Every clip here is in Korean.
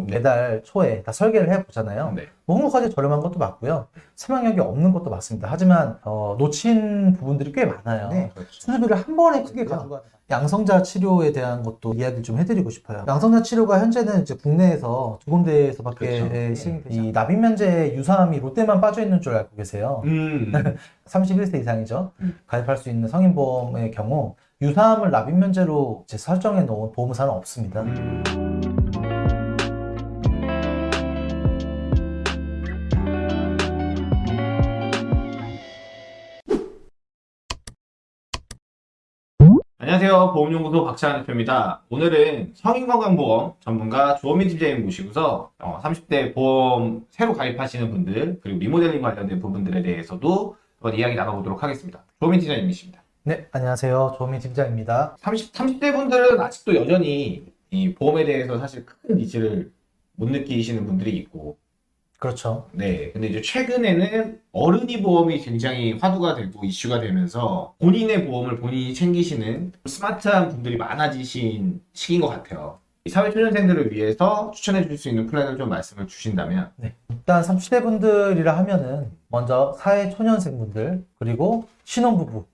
네. 매달 초에 다 설계를 해보잖아요. 네. 뭐 홍보까지 저렴한 것도 맞고요. 사망력이 없는 것도 맞습니다. 하지만 어, 놓친 부분들이 꽤 많아요. 그렇죠. 수술비를 한 번에 크게 그렇죠. 가져가 양성자 치료에 대한 것도 이야기를 좀 해드리고 싶어요. 양성자 치료가 현재는 이제 국내에서 두 군데에서밖에 그렇죠. 예, 시행되지 이 납입 면제 유사함이 롯데만 빠져 있는 줄 알고 계세요. 음. 31세 이상이죠. 음. 가입할 수 있는 성인보험의 경우 유사함을 납입 면제로 이제 설정해 놓은 보험사는 없습니다. 음. 안녕하세요. 보험연구소 박찬환 대표입니다. 오늘은 성인건강보험 전문가 조원민 팀장님 모시고서 어, 30대 보험 새로 가입하시는 분들 그리고 리모델링 관련된 부분들에 대해서도 한번 이야기 나눠보도록 하겠습니다. 조원민 팀장님이십니다. 네, 안녕하세요. 조민 팀장입니다. 30, 30대 분들은 아직도 여전히 이 보험에 대해서 사실 큰 needs를 못 느끼시는 분들이 있고 그렇죠. 네. 근데 이제 최근에는 어른이 보험이 굉장히 화두가 되고 이슈가 되면서 본인의 보험을 본인이 챙기시는 스마트한 분들이 많아지신 시기인 것 같아요. 이 사회초년생들을 위해서 추천해 줄 수 있는 플랜을 좀 말씀을 주신다면 일단 30대 분들이라 하면은 먼저 사회 초년생 분들 그리고 신혼부부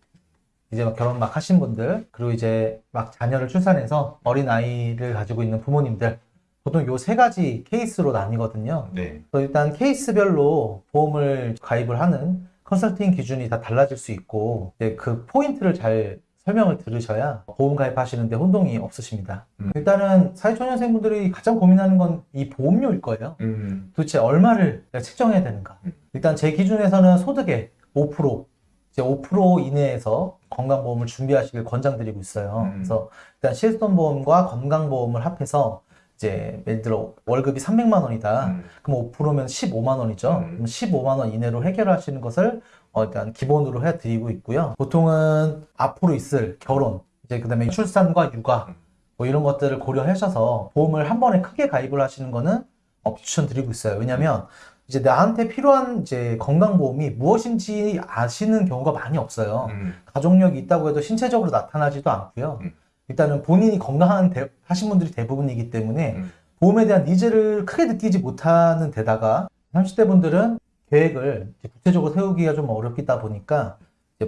이제 막 결혼 막 하신 분들 그리고 이제 막 자녀를 출산해서 어린 아이를 가지고 있는 부모님들 보통 요 세 가지 케이스로 나뉘거든요. 네. 일단 케이스별로 보험을 가입을 하는 컨설팅 기준이 다 달라질 수 있고 그 포인트를 잘 설명을 들으셔야 보험 가입하시는데 혼동이 없으십니다. 음. 일단은 사회초년생분들이 가장 고민하는 건 이 보험료일 거예요. 음. 도대체 얼마를 책정해야 되는가? 음. 일단 제 기준에서는 소득의 5% 이제 5% 이내에서 건강보험을 준비하시길 권장드리고 있어요. 음. 그래서 일단 실손보험과 건강보험을 합해서 이제 예를 들어 월급이 300만 원이다. 음. 그럼 5%면 15만 원이죠. 음. 그럼 15만 원 이내로 해결하시는 것을 어, 일단 기본으로 해 드리고 있고요. 보통은 앞으로 있을 결혼, 이제 그다음에 출산과 육아 음. 뭐 이런 것들을 고려하셔서 보험을 한 번에 크게 가입을 하시는 거는 어, 추천드리고 있어요. 왜냐하면 이제 나한테 필요한 이제 건강보험이 무엇인지 아시는 경우가 많이 없어요. 음. 가족력이 있다고 해도 신체적으로 나타나지도 않고요. 음. 일단은 본인이 건강한 대- 하신 분들이 대부분이기 때문에 음. 보험에 대한 needs를 크게 느끼지 못하는 데다가 30대 분들은 계획을 구체적으로 세우기가 좀 어렵다 보니까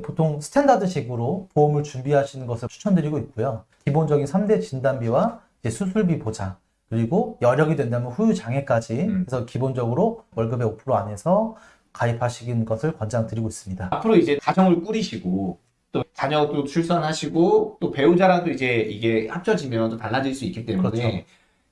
보통 standard식으로 보험을 준비하시는 것을 추천드리고 있고요. 기본적인 3대 진단비와 수술비 보장 그리고 여력이 된다면 후유 장애까지 음. 그래서 기본적으로 월급의 5% 안에서 가입하시는 것을 권장드리고 있습니다. 앞으로 이제 가정을 꾸리시고 또 자녀도 출산하시고 또 배우자랑도 이제 이게 합쳐지면 또 달라질 수 있기 때문에 그렇죠.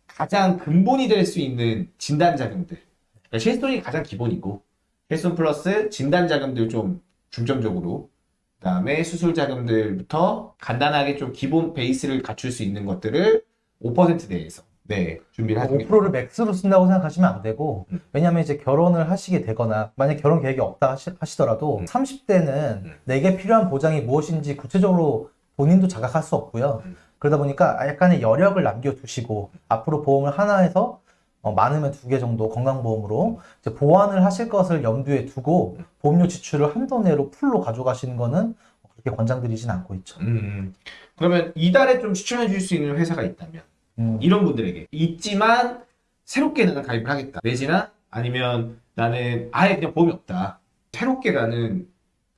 가장 근본이 될 수 있는 진단 자금들 그러니까 실손이 가장 기본이고 실손 플러스 진단 자금들 좀 중점적으로 그다음에 수술 자금들부터 간단하게 좀 기본 베이스를 갖출 수 있는 것들을 5% 내에서 네 준비를 하시는 게 5%를 맥스로 쓴다고 생각하시면 안 되고 음. 왜냐하면 이제 결혼을 하시게 되거나 만약 결혼 계획이 없다 하시, 더라도 음. 30대는 음. 내게 필요한 보장이 무엇인지 구체적으로 본인도 자각할 수 없고요. 음. 그러다 보니까 약간의 여력을 남겨두시고 앞으로 보험을 하나 해서 어, 많으면 두 개 정도 건강보험으로 이제 보완을 하실 것을 염두에 두고 음. 보험료 지출을 한도 내로 풀로 가져가시는 거는 그렇게 권장드리진 않고 있죠. 음, 그러면 이달에 좀 추천해 줄 수 있는 회사가 있다면 음. 이런 분들에게 있지만 새롭게 나는 가입을 하겠다 내지나 아니면 나는 아예 그냥 보험이 없다 새롭게 나는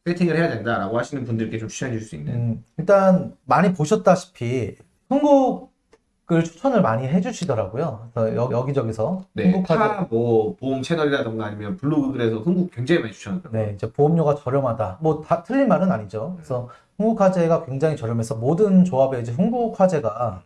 세팅을 해야 된다라고 하시는 분들께 좀 추천해 줄 수 있는 음, 일단 많이 보셨다시피 흥국을 추천을 많이 해주시더라고요. 여, 여기저기서 네, 흥국화재 타뭐 보험 채널이라던가 아니면 블로그에서 흥국 굉장히 많이 추천하더라고요 네, 이제 보험료가 저렴하다. 뭐 다 틀린 말은 아니죠. 그래서 흥국화재가 굉장히 저렴해서 모든 조합에 이제 흥국화재가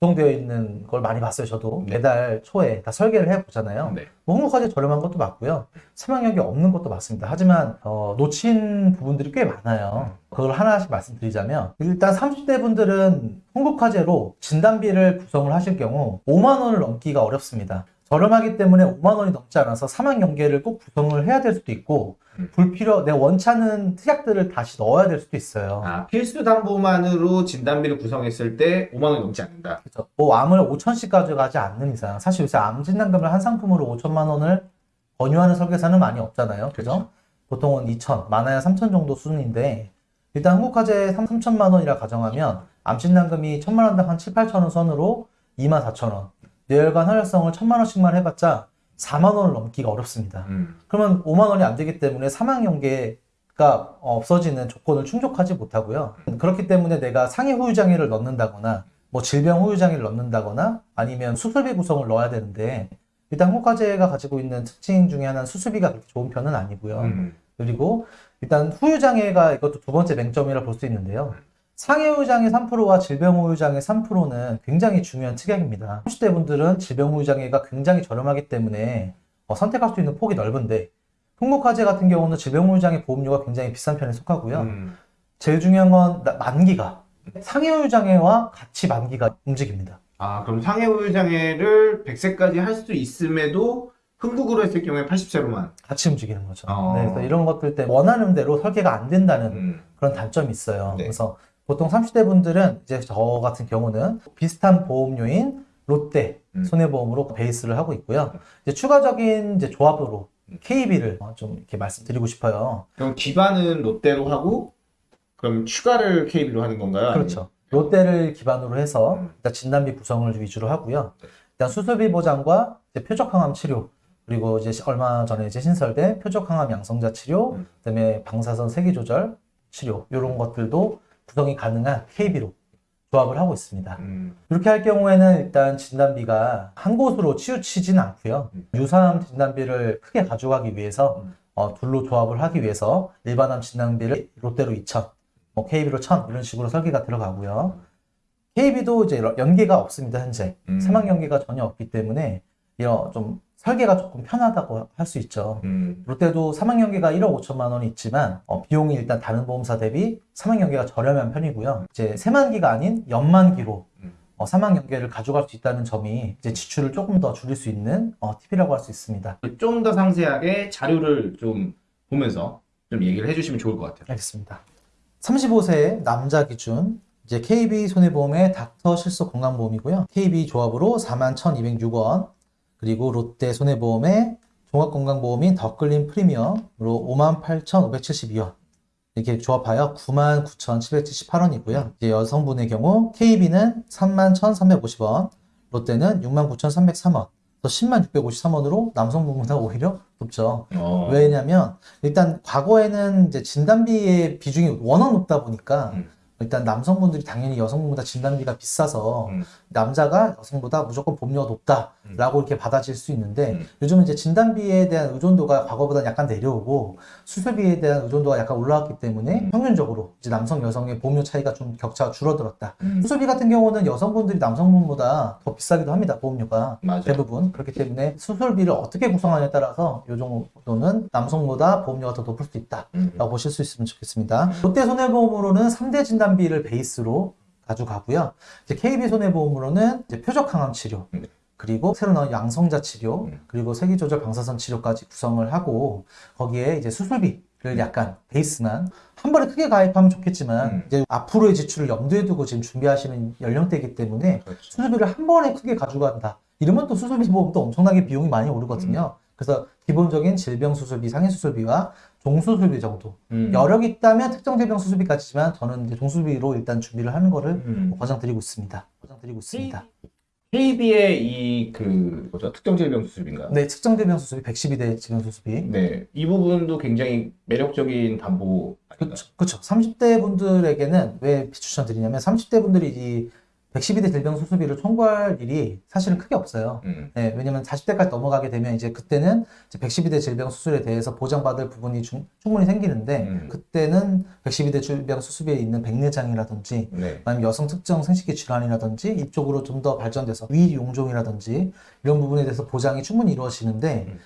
구성되어 있는 걸 많이 봤어요. 저도 네. 매달 초에 다 설계를 해보잖아요. 네. 뭐 흥국화재 저렴한 것도 맞고요. 사망력이 없는 것도 맞습니다. 하지만 어, 놓친 부분들이 꽤 많아요. 그걸 하나씩 말씀드리자면 일단 30대 분들은 흥국화재로 진단비를 구성을 하실 경우 5만 원을 넘기가 어렵습니다. 저렴하기 때문에 5만 원이 넘지 않아서 사망 연계를 꼭 구성을 해야 될 수도 있고 음. 불필요 내 원치 않은 특약들을 다시 넣어야 될 수도 있어요. 아 필수 담보만으로 진단비를 구성했을 때 5만 원이 넘지 않는다 그렇죠. 뭐 암을 5천씩 가져가지 않는 이상 사실 요새 암 진단금을 한 상품으로 5천만 원을 권유하는 설계사는 많이 없잖아요. 그죠? 그렇죠. 보통은 2천, 많아야 3천 정도 수준인데 일단 한국화재 3, 3천만 원이라 가정하면 암 진단금이 천만 원당 한 7, 8천 원 선으로 2만 4천 원. 뇌혈관 혈액성을 천만 원씩만 해봤자 4만 원을 넘기가 어렵습니다. 음. 그러면 5만 원이 안 되기 때문에 사망 연계가 없어지는 조건을 충족하지 못하고요. 그렇기 때문에 내가 상해 후유 장애를 넣는다거나 뭐 질병 후유 장애를 넣는다거나 아니면 수술비 구성을 넣어야 되는데 일단 홍과제가 가지고 있는 특징 중에 하나는 수술비가 그렇게 좋은 편은 아니고요. 음. 그리고 일단 후유 장애가 이것도 두 번째 맹점이라 볼 수 있는데요. 상해 후유 장애 3%와 질병 후유 장애 3%는 굉장히 중요한 특약입니다. 30대 분들은 질병 후유 장애가 굉장히 저렴하기 때문에 어, 선택할 수 있는 폭이 넓은데 흥목화재 같은 경우는 질병 후유 장애 보험료가 굉장히 비싼 편에 속하고요. 음. 제일 중요한 건 나- 만기가 상해 후유 장애와 같이 만기가 움직입니다. 아, 그럼 상해우유 장애를 100세까지 할 수 있음에도 흥국으로 했을 경우에 80세로만. 같이 움직이는 거죠. 어. 네, 그래서 이런 것들 때문에 원하는 대로 설계가 안 된다는 음. 그런 단점이 있어요. 네. 그래서 보통 30대 분들은 이제 저 같은 경우는 비슷한 보험료인 롯데 음. 손해보험으로 베이스를 하고 있고요. 이제 추가적인 이제 조합으로 음. KB를 좀 이렇게 말씀드리고 싶어요. 그럼 기반은 롯데로 하고, 그럼 추가를 KB로 하는 건가요? 그렇죠. 롯데를 기반으로 해서 음. 일단 진단비 구성을 위주로 하고요. 네. 일단 수술비 보장과 표적항암 치료 그리고 이제 얼마 전에 이제 신설된 표적항암 양성자 치료, 음. 그다음에 방사선 세기 조절 치료 이런 것들도 구성이 가능한 KB로 조합을 하고 있습니다. 음. 이렇게 할 경우에는 일단 진단비가 한 곳으로 치우치지는 않고요. 음. 유사암 진단비를 크게 가져가기 위해서 음. 어, 둘로 조합을 하기 위해서 일반암 진단비를 롯데로 2천, 뭐 KB로 1000 이런 식으로 설계가 들어가고요. KB도 이제 연계가 없습니다 현재 음. 사망 연계가 전혀 없기 때문에 이런 좀 설계가 조금 편하다고 할 수 있죠. 음. 롯데도 사망 연계가 1억 5천만 원이 있지만 어, 비용이 일단 다른 보험사 대비 사망 연계가 저렴한 편이고요. 이제 세만기가 아닌 연만기로 음. 어, 사망 연계를 가져갈 수 있다는 점이 이제 지출을 조금 더 줄일 수 있는 어, 팁이라고 할 수 있습니다. 좀 더 상세하게 자료를 좀 보면서 좀 얘기를 해주시면 좋을 것 같아요. 알겠습니다. 35세 남자 기준 이제 KB 손해보험의 닥터 실속 건강보험이고요. KB 조합으로 41,206원 그리고 롯데 손해보험의 종합건강보험인 더클린 프리미엄으로 58,572원 이렇게 조합하여 99,778원이고요. 이제 여성분의 경우 KB는 31,350원, 롯데는 69,303원, 또 10,653원으로 남성분보다 오히려 높죠. 어. 왜냐면 일단 과거에는 이제 진단비의 비중이 워낙 높다 보니까 음. 일단 남성분들이 당연히 여성분보다 진단비가 비싸서 음. 남자가 여성보다 무조건 보험료가 높다라고 이렇게 받아질 수 있는데 음. 요즘은 이제 진단비에 대한 의존도가 과거보다 약간 내려오고 수술비에 대한 의존도가 약간 올라왔기 때문에 음. 평균적으로 이제 남성 여성의 보험료 차이가 좀 격차가 줄어들었다. 음. 수술비 같은 경우는 여성분들이 남성분보다 더 비싸기도 합니다. 보험료가. 맞아요. 대부분 그렇기 때문에 수술비를 어떻게 구성하냐에 따라서 이 정도는 남성보다 보험료가 더 높을 수 있다라고 음. 보실 수 있으면 좋겠습니다. 롯데 손해보험으로는 3대 진단 비를 베이스로 가져가고요. 이제 KB 손해보험으로는 이제 표적 항암 치료 네. 그리고 새로 나온 양성자 치료 음. 그리고 세기조절 방사선 치료까지 구성을 하고 거기에 이제 수술비 를 약간 베이스만 한 번에 크게 가입하면 좋겠지만 음. 이제 앞으로의 지출을 염두에 두고 지금 준비하시는 연령대이기 때문에 그렇죠. 수술비를 한 번에 크게 가져간다. 이러면 또 수술비 보험도 엄청나게 비용이 많이 오르거든요. 그래서 기본적인 질병 수술비, 상해 수술비와 종수술비 정도. 음. 여력이 있다면 특정 질병 수술비까지지만 저는 이제 종수술비로 일단 준비를 하는 거를 음. 권장드리고 있습니다. 권장드리고 있습니다. KB의 이 그 뭐죠 특정 질병 수술인가? 네, 특정 질병 수술비 112대 질병 수술비. 네, 이 부분도 굉장히 매력적인 담보. 그렇죠. 30대 분들에게는 왜 추천드리냐면 30대 분들이 이 112대 질병 수술비를 청구할 일이 사실은 크게 없어요. 음. 네, 왜냐면 40대까지 넘어가게 되면 이제 그때는 이제 112대 질병 수술에 대해서 보장받을 부분이 중- 충분히 생기는데 음. 그때는 112대 질병 수술비에 있는 백내장이라든지 네. 아니면 여성 특정 생식기 질환이라든지 이쪽으로 좀 더 발전돼서 위 용종이라든지 이런 부분에 대해서 보장이 충분히 이루어지는데 음.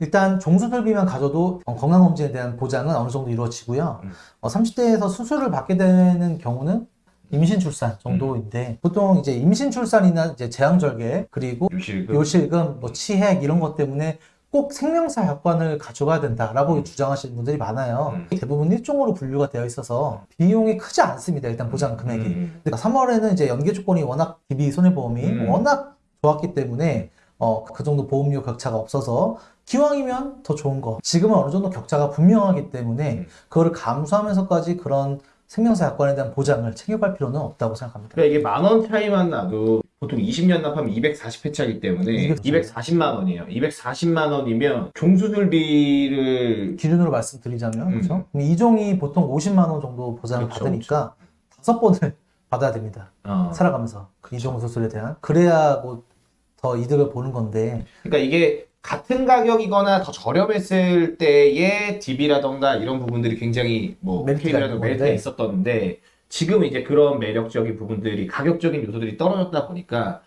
일단 종수술비만 가져도 어, 건강검진에 대한 보장은 어느 정도 이루어지고요. 음. 어, 30대에서 수술을 받게 되는 경우는 임신 출산 정도인데 보통 이제 임신 출산이나 이제 제왕절개 그리고 유실금. 요실금, 뭐 치핵 이런 것 때문에 꼭 생명사 약관을 가져가야 된다라고 주장하시는 분들이 많아요. 음. 대부분 일종으로 분류가 되어 있어서 비용이 크지 않습니다. 일단 보장 금액이. 음. 근데 3월에는 이제 연계 조건이 워낙 DB 손해보험이 음. 워낙 좋았기 때문에 어, 그 정도 보험료 격차가 없어서 기왕이면 더 좋은 거. 지금은 어느 정도 격차가 분명하기 때문에 음. 그거를 감수하면서까지 그런 생명사 약관에 대한 보장을 챙겨갈 필요는 없다고 생각합니다. 그러니까 이게 만 원 차이만 나도 보통 20년 납하면 240회차이기 때문에 240. 240만 원이에요. 240만 원이면 종수술비를 기준으로 말씀드리자면 음. 그렇죠? 이종이 보통 50만 원 정도 보장을 그렇죠, 받으니까 다섯 번을 받아야 됩니다. 어, 살아가면서 이종 수술에 대한 그래야 뭐더 이득을 보는 건데 그러니까 이게 같은 가격이거나 더 저렴했을 때의 DB라던가 이런 부분들이 굉장히 뭐 KB라던가 메리트가. 있었던데 지금 이제 그런 매력적인 부분들이 가격적인 요소들이 떨어졌다 보니까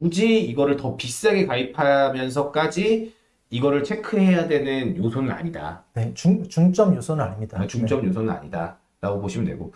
굳이 이거를 더 비싸게 가입하면서까지 이거를 체크해야 되는 요소는 아니다. 네, 중, 중점 요소는 아닙니다. 아, 중점 요소는 아니다 라고 보시면 되고 네.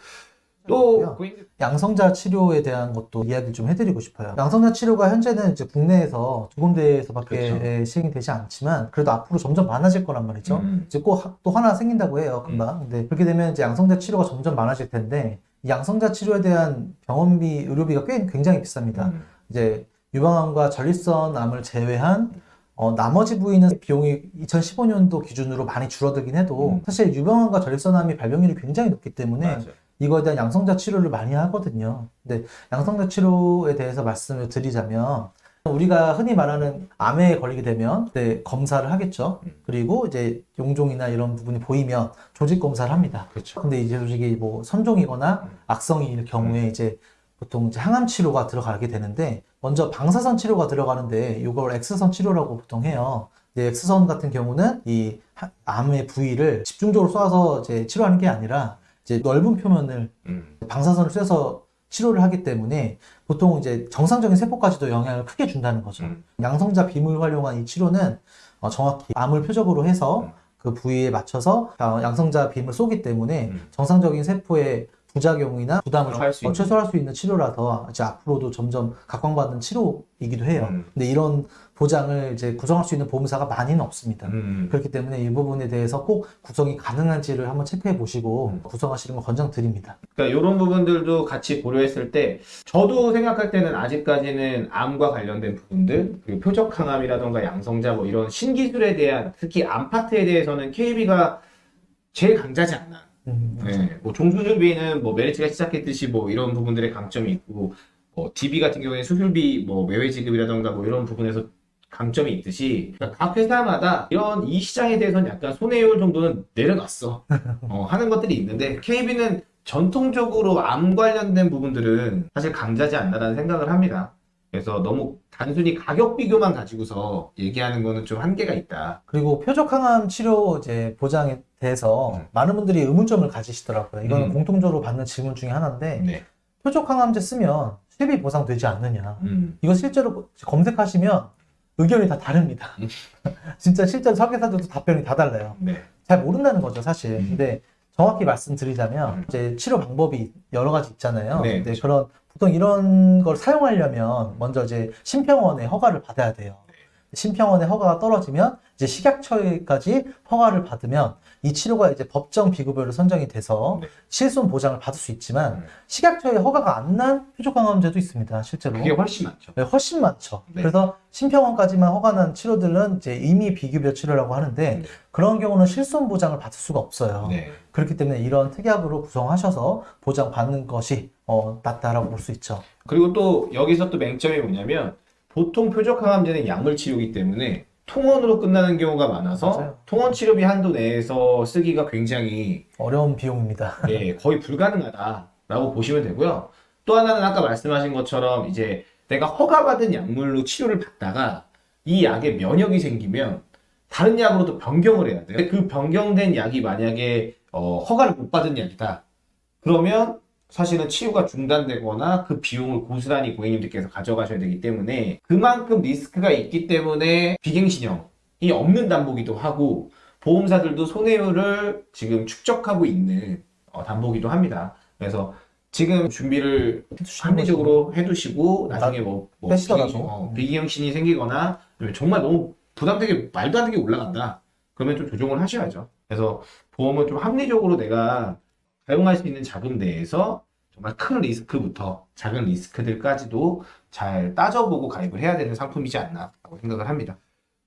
또 고객님 양성자 치료에 대한 것도 이야기 좀 해드리고 싶어요. 양성자 치료가 현재는 이제 국내에서 두 군데에서밖에 그렇죠. 예, 시행이 되지 않지만 그래도 앞으로 점점 많아질 거란 말이죠. 음. 이제 꼭 또 하나 생긴다고 해요, 금방. 근데 그렇게 되면 이제 양성자 치료가 점점 많아질 텐데 이 양성자 치료에 대한 병원비, 의료비가 꽤 굉장히 비쌉니다. 음. 이제 유방암과 전립선 암을 제외한 어, 나머지 부위는 비용이 2015년도 기준으로 많이 줄어들긴 해도 음. 사실 유방암과 전립선암이 발병률이 굉장히 높기 때문에 맞아요. 이거에 대한 양성자 치료를 많이 하거든요. 근데 양성자 치료에 대해서 말씀을 드리자면 우리가 흔히 말하는 암에 걸리게 되면 네, 검사를 하겠죠. 음. 그리고 이제 용종이나 이런 부분이 보이면 조직 검사를 합니다. 그렇죠. 근데 이제 조직이 뭐 선종이거나 음. 악성일 경우에 이제 보통 이제 항암 치료가 들어가게 되는데 먼저 방사선 치료가 들어가는데 이걸 X선 치료라고 보통 해요. 근데 X선 같은 경우는 이 하- 암의 부위를 집중적으로 쏴서 이제 치료하는 게 아니라 이제 넓은 표면을 음. 방사선을 쐬서 치료를 하기 때문에 보통 이제 정상적인 세포까지도 영향을 크게 준다는 거죠. 음. 양성자 빔을 활용한 이 치료는 어, 정확히 암을 표적으로 해서 음. 그 부위에 맞춰서 어, 양성자 빔을 쏘기 때문에 음. 정상적인 세포의 부작용이나 부담을 할수 어, 있는. 최소화할 수 있는 치료라서 이제 앞으로도 점점 각광받는 치료이기도 해요. 음. 근데 이런 보장을 이제 구성할 수 있는 보험사가 많이는 없습니다. 음. 그렇기 때문에 이 부분에 대해서 꼭 구성이 가능한지를 한번 체크해 보시고 음. 구성하시는 걸 권장드립니다. 그러니까 이런 부분들도 같이 고려했을 때 저도 생각할 때는 아직까지는 암과 관련된 부분들 그리고 표적 항암이라던가 양성자 뭐 이런 신기술에 대한 특히 암 파트에 대해서는 KB가 제일 강자지 않나. 음, 네, 뭐 종수술비는 뭐 메리츠가 시작했듯이 뭐 이런 부분들의 강점이 있고 뭐 DB 같은 경우에 수술비 뭐 매회 지급이라던가 뭐 이런 부분에서 강점이 있듯이 그러니까 각 회사마다 이런 이 시장에 대해서는 약간 손해율 정도는 내려놨어 어, 하는 것들이 있는데 KB는 전통적으로 암 관련된 부분들은 사실 강자지 않나라는 생각을 합니다. 그래서 너무 단순히 가격 비교만 가지고서 얘기하는 거는 좀 한계가 있다. 그리고 표적 항암 치료 이제 보장에 대해서 음. 많은 분들이 의문점을 가지시더라고요. 이거는 음. 공통적으로 받는 질문 중에 하나인데 네. 표적 항암제 쓰면 수입이 보상되지 않느냐. 음. 이거 실제로 검색하시면 의견이 다 다릅니다. 음. 진짜 실제로 설계사들도 답변이 다 달라요. 네. 잘 모른다는 거죠, 사실. 음. 근데 정확히 말씀드리자면 음. 이제 치료 방법이 여러 가지 있잖아요. 네, 근데 그렇죠. 그런 보통 이런 걸 사용하려면 먼저 이제 심평원의 허가를 받아야 돼요. 네. 심평원의 허가가 떨어지면 이제 식약처에까지 허가를 받으면 이 치료가 이제 법정 비급여로 선정이 돼서 네. 실손 보장을 받을 수 있지만 음. 식약처에 허가가 안 난 표적항암제도 있습니다, 실제로. 그게 훨씬 많죠. 네, 훨씬 많죠. 네. 그래서 심평원까지만 허가난 치료들은 이제 이미 비급여 치료라고 하는데 네. 그런 경우는 실손 보장을 받을 수가 없어요. 네. 그렇기 때문에 이런 특약으로 구성하셔서 보장받는 것이 어, 낫다라고 볼 수 있죠. 그리고 또 여기서 또 맹점이 뭐냐면 보통 표적 항암제는 약물 치료이기 때문에 통원으로 끝나는 경우가 많아서 맞아요. 통원 치료비 한도 내에서 쓰기가 굉장히 어려운 비용입니다. 예, 거의 불가능하다라고 보시면 되고요. 또 하나는 아까 말씀하신 것처럼 이제 내가 허가받은 약물로 치료를 받다가 이 약에 면역이 생기면 다른 약으로도 변경을 해야 돼요. 그 변경된 약이 만약에 어, 허가를 못 받은 약이다. 그러면 사실은 치료가 중단되거나 그 비용을 고스란히 고객님들께서 가져가셔야 되기 때문에 그만큼 리스크가 있기 때문에 비갱신형이 없는 담보기도 하고 보험사들도 손해율을 지금 축적하고 있는 어, 담보기도 합니다. 그래서 지금 준비를 합리적으로 해두시고 나중에 뭐, 뭐. 비기- 어, 비기형신이 생기거나 정말 너무 부담되게 말도 안 되게 올라간다. 그러면 좀 조정을 하셔야죠. 그래서 보험은 좀 합리적으로 내가 사용할 수 있는 자금 내에서 정말 큰 리스크부터 작은 리스크들까지도 잘 따져보고 가입을 해야 되는 상품이지 않나라고 생각을 합니다.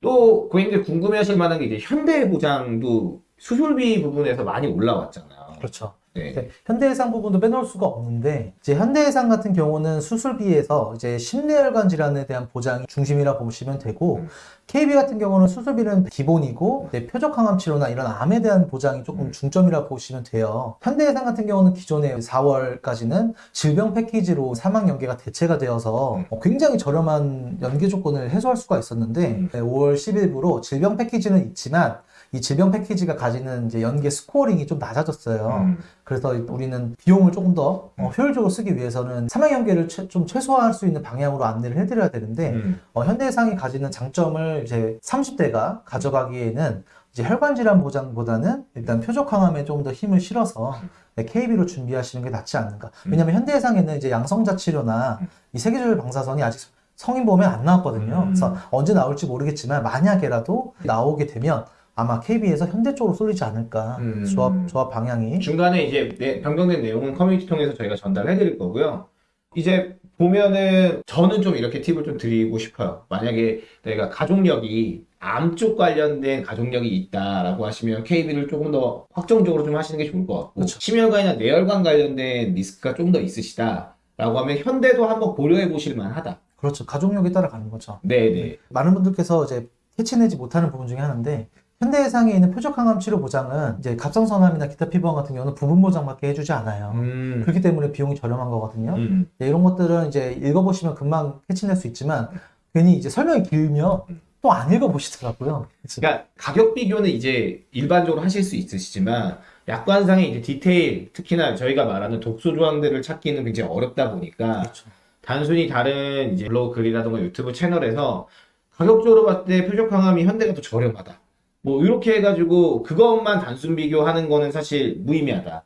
또 고객님들 궁금해하실 만한 게 이제 현대보장도 수술비 부분에서 많이 올라왔잖아요. 그렇죠. 네. 현대해상 부분도 빼놓을 수가 없는데 이제 현대해상 같은 경우는 수술비에서 이제 심내혈관 질환에 대한 보장이 중심이라 보시면 되고 음. KB 같은 경우는 수술비는 기본이고 이제 표적 항암 치료나 이런 암에 대한 보장이 조금 음. 중점이라 보시면 돼요. 현대해상 같은 경우는 기존에 4월까지는 질병 패키지로 사망 연계가 대체가 되어서 음. 어, 굉장히 저렴한 연계 조건을 해소할 수가 있었는데 음. 네, 5월 10일부로 질병 패키지는 있지만 이 질병 패키지가 가지는 이제 연계 scoring이 좀 낮아졌어요. 음. 그래서 우리는 비용을 조금 더 어, 음. 효율적으로 쓰기 위해서는 사망 연계를 최- 좀 최소화할 수 있는 방향으로 안내를 해드려야 되는데 음. 어, 현대해상이 가지는 장점을 이제 30대가 가져가기에는 이제 혈관 질환 보장보다는 일단 표적 항암에 조금 더 힘을 실어서 네, KB로 준비하시는 게 낫지 않는가. 음. 왜냐하면 현대해상에는 이제 양성자 치료나 음. 이 세계적인 방사선이 아직 성인 보험에 안 나왔거든요. 음. 그래서 언제 나올지 모르겠지만 만약에라도 나오게 되면 아마 KB에서 현대 쪽으로 쏠리지 않을까. 음. 조합 조합 방향이. 중간에 이제 내- 변경된 내용은 커뮤니티 통해서 저희가 전달해 드릴 거고요. 이제 보면은 저는 좀 이렇게 팁을 좀 드리고 싶어요. 만약에 내가 가족력이 암 쪽 관련된 가족력이 있다라고 하시면 KB를 조금 더 확정적으로 좀 하시는 게 좋을 것 같고 그렇죠. 심혈관이나 뇌혈관 관련된 리스크가 좀 더 있으시다 라고 하면 현대도 한번 고려해 보실 만하다. 그렇죠. 가족력에 따라 가는 거죠. 네네. 많은 분들께서 이제 캐치내지 못하는 부분 중에 하나인데 현대해상에 있는 표적 항암 치료 보장은 이제 갑상선암이나 기타 피부암 같은 경우는 부분 보장밖에 해주지 않아요. 음. 그렇기 때문에 비용이 저렴한 거거든요. 음. 네, 이런 것들은 이제 읽어보시면 금방 캐치낼 수 있지만 괜히 이제 설명이 길면 또 안 읽어보시더라고요. 그래서 그러니까 가격 비교는 이제 일반적으로 하실 수 있으시지만 약관상의 이제 디테일, 특히나 저희가 말하는 독소 조항들을 찾기는 굉장히 어렵다 보니까 그렇죠. 단순히 다른 이제 블로그 글이라든가 유튜브 채널에서 가격적으로 봤을 때 표적 항암이 현대가 더 저렴하다. 뭐 이렇게 해가지고 그것만 단순 비교하는 거는 사실 무의미하다.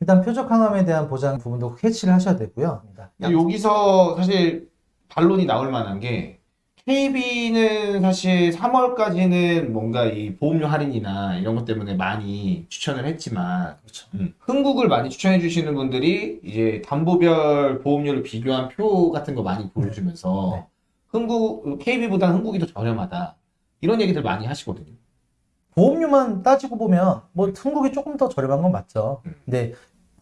일단 표적 항암에 대한 보장 부분도 캐치를 하셔야 되고요. 여기서 사실 반론이 나올 만한 게 KB는 사실 3월까지는 뭔가 이 보험료 할인이나 이런 것 때문에 많이 추천을 했지만 그렇죠. 음, 흥국을 많이 추천해 주시는 분들이 이제 담보별 보험료를 비교한 표 같은 거 많이 보여주면서 네. 흥국 KB보다는 흥국이 더 저렴하다 이런 얘기들 많이 하시거든요. 보험료만 따지고 보면 뭐 한국이 조금 더 저렴한 건 맞죠. 음. 근데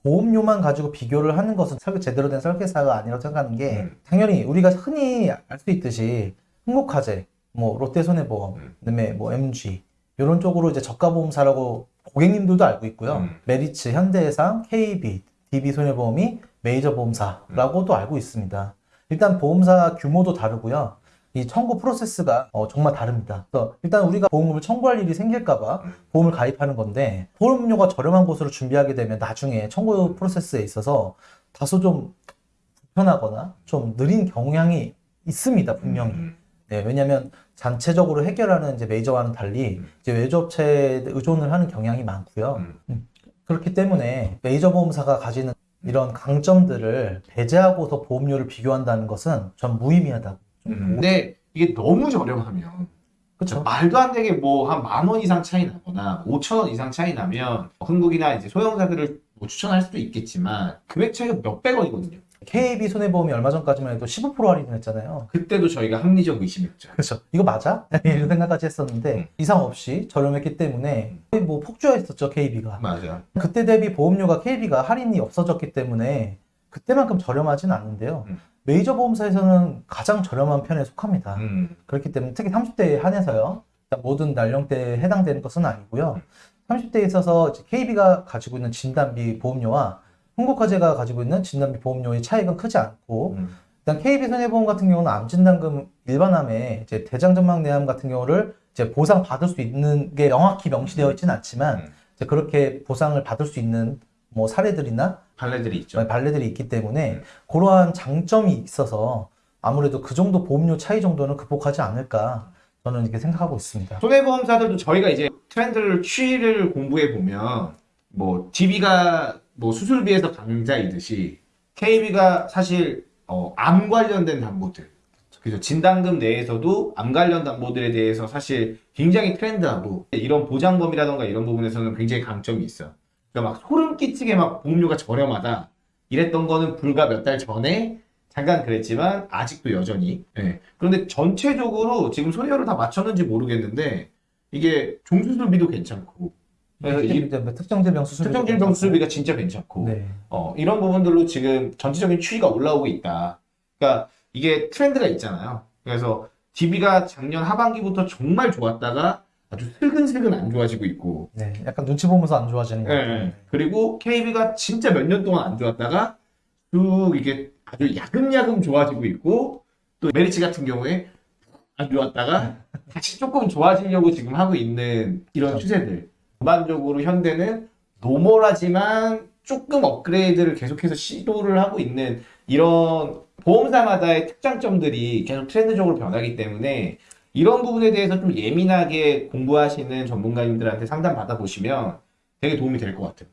보험료만 가지고 비교를 하는 것은 설계 제대로 된 설계사가 아니라고 생각하는 게 음. 당연히 우리가 흔히 알 수 있듯이 흥국화재, 뭐 롯데손해보험, 음. 그다음에 뭐 MG 이런 쪽으로 이제 저가 보험사라고 고객님들도 알고 있고요. 음. 메리츠, 현대해상, KB, DB손해보험이 메이저 보험사라고도 알고 있습니다. 일단 보험사 규모도 다르고요. 이 청구 프로세스가 어, 정말 다릅니다. 그래서 일단 우리가 보험금을 청구할 일이 생길까봐 음. 보험을 가입하는 건데 보험료가 저렴한 곳으로 준비하게 되면 나중에 청구 프로세스에 있어서 다소 좀 불편하거나 좀 느린 경향이 있습니다, 분명히. 음. 네, 왜냐하면 전체적으로 해결하는 이제 메이저와는 달리 음. 이제 외주업체에 의존을 하는 경향이 많고요. 음. 그렇기 때문에 메이저 보험사가 가지는 이런 강점들을 배제하고서 보험료를 비교한다는 것은 전 무의미하다고. 좀 음. 근데 이게 너무 저렴하면 그렇죠. 말도 안 되게 뭐 한 만 원 이상 차이 나거나 5천 원 이상 차이 나면 흥국이나 이제 소형사들을 뭐 추천할 수도 있겠지만 금액 차이가 몇백 원이거든요. KB 손해보험이 얼마 전까지만 해도 15% 할인을 했잖아요. 그때도 저희가 합리적 의심했죠. 그렇죠. 이거 맞아? 이런 생각까지 했었는데 음. 이상 없이 저렴했기 때문에 거의 뭐 폭주했었죠 KB가. 맞아. 그때 대비 보험료가 KB가 할인이 없어졌기 때문에 그때만큼 저렴하진 않는데요. 음. 메이저 보험사에서는 가장 저렴한 편에 속합니다. 음. 그렇기 때문에 특히 30대에 한해서요. 모든 연령대에 해당되는 것은 아니고요. 30대에 있어서 KB가 가지고 있는 진단비 보험료와 흥국화재가 가지고 있는 진단비 보험료의 차이가 크지 않고 음. 일단 KB 손해보험 같은 경우는 암진단금 일반암에 이제 대장전막 내암 같은 경우를 이제 보상 받을 수 있는 게 명확히 명시되어 있지는 않지만 음. 이제 그렇게 보상을 받을 수 있는 뭐 사례들이나 발레들이 있죠. 발레들이 있기 때문에 음. 그러한 장점이 있어서 아무래도 그 정도 보험료 차이 정도는 극복하지 않을까 저는 이렇게 생각하고 있습니다. 손해보험사들도 저희가 이제 트렌드를 추이를 공부해 보면 뭐 DB가 뭐 수술비에서 강자이듯이 KB가 사실 어, 암 관련된 담보들 그죠 진단금 내에서도 암 관련 담보들에 대해서 사실 굉장히 트렌드하고 이런 보장범위라던가 이런 부분에서는 굉장히 강점이 있어요. 그러니까 막 소름 끼치게 막 보험료가 저렴하다 이랬던 거는 불과 몇 달 전에 잠깐 그랬지만 아직도 여전히 예. 그런데 전체적으로 지금 소리를 다 맞췄는지 모르겠는데 이게 종수술비도 괜찮고 그래서 특정 질병 수술 특정 질병 수술비가 진짜 괜찮고 네. 어, 이런 부분들로 지금 전체적인 추이가 올라오고 있다. 그러니까 이게 트렌드가 있잖아요. 그래서 DB가 작년 하반기부터 정말 좋았다가 아주 슬근슬근 안 좋아지고 있고 네, 약간 눈치 보면서 안 좋아지는 같아요. 예. 그리고 KB가 진짜 몇 년 동안 안 좋았다가 쭉 이게 아주 야금야금 좋아지고 있고 또 메리츠 같은 경우에 안 좋았다가 다시 조금 좋아지려고 지금 하고 있는 이런 그렇죠. 추세들. 전반적으로 현대는 노멀하지만 조금 업그레이드를 계속해서 시도를 하고 있는 이런 보험사마다의 특장점들이 계속 트렌드적으로 변하기 때문에 이런 부분에 대해서 좀 예민하게 공부하시는 전문가님들한테 상담 받아보시면 되게 도움이 될 것 같아요.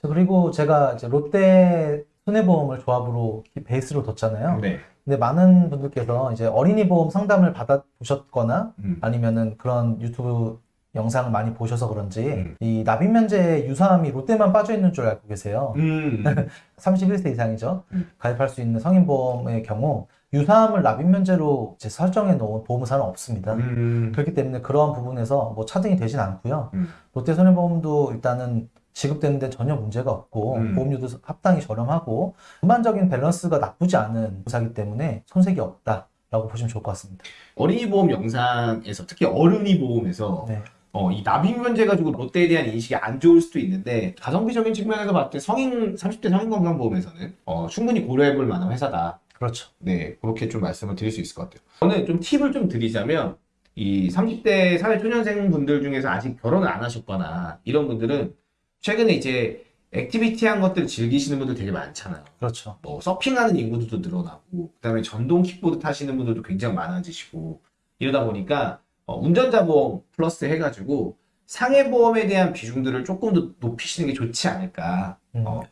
저 그리고 제가 이제 롯데 손해보험을 조합으로 베이스로 뒀잖아요. 네. 근데 많은 분들께서 이제 어린이 보험 상담을 받아 보셨거나 음. 아니면은 그런 유튜브 영상을 많이 보셔서 그런지 음. 이 납입 면제 유사함이 롯데만 빠져 있는 줄 알고 계세요. 음. 31세 이상이죠. 음. 가입할 수 있는 성인 보험의 경우 유사함을 납입 면제로 이제 설정해 놓은 보험사는 없습니다. 음. 그렇기 때문에 그러한 부분에서 뭐 차등이 되진 않고요. 음. 롯데 손해보험도 일단은 지급되는 데 전혀 문제가 없고 음. 보험료도 합당히 저렴하고 전반적인 밸런스가 나쁘지 않은 회사기 때문에 손색이 없다 라고 보시면 좋을 것 같습니다. 어린이 보험 영상에서 특히 어른이 보험에서 네. 어, 이 납입 면제 가지고 롯데에 대한 인식이 안 좋을 수도 있는데 가성비적인 측면에서 봤을 때 성인 30대 성인 건강보험에서는 어, 충분히 고려해볼 만한 회사다. 그렇죠. 네, 그렇게 좀 말씀을 드릴 수 있을 것 같아요. 저는 좀 팁을 좀 드리자면 이 30대 사회 초년생 분들 중에서 아직 결혼을 안 하셨거나 이런 분들은 최근에 이제 activity한 것들을 즐기시는 분들 되게 많잖아요. 그렇죠. 뭐 서핑하는 인구도 늘어나고 그다음에 전동 킥보드 타시는 분들도 굉장히 많아지시고 이러다 보니까 어, 운전자 보험 플러스 해가지고 상해 보험에 대한 비중들을 조금 더 높이시는 게 좋지 않을까. 음. 어,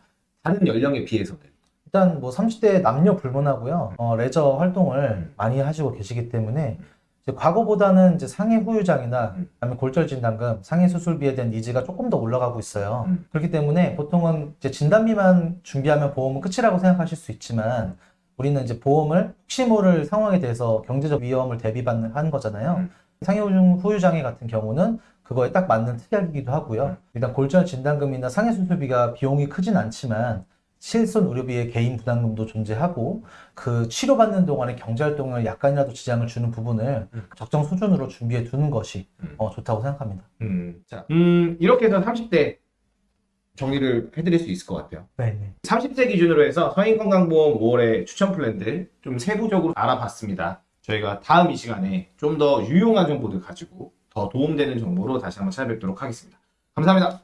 다른 연령에 비해서는. 일단 뭐 30대 남녀 불문하고요. 어, 레저 활동을 음. 많이 하시고 계시기 때문에 이제 과거보다는 이제 상해 후유장이나 음. 아니면 골절 진단금, 상해 수술비에 대한 니즈가 조금 더 올라가고 있어요. 음. 그렇기 때문에 보통은 이제 진단비만 준비하면 보험은 끝이라고 생각하실 수 있지만 우리는 이제 보험을 혹시 모를 상황에 대해서 경제적 위험을 대비받는 하는 거잖아요. 음. 상해 후유- 후유장애 같은 경우는 그거에 딱 맞는 특약이기도 하고요. 음. 일단 골절 진단금이나 상해 수술비가 비용이 크진 않지만 실손 의료비의 개인 부담금도 존재하고 그 치료받는 동안에 경제활동을 약간이라도 지장을 주는 부분을 음. 적정 수준으로 준비해 두는 것이 음. 어, 좋다고 생각합니다. 음, 자, 음, 이렇게 해서 30대 정리를 해드릴 수 있을 것 같아요. 네, 네. 30세 기준으로 해서 서인건강보험 5월의 추천 플랜들 좀 세부적으로 알아봤습니다. 저희가 다음 이 시간에 좀 더 유용한 정보들 가지고 더 도움되는 정보로 다시 한번 찾아뵙도록 하겠습니다. 감사합니다.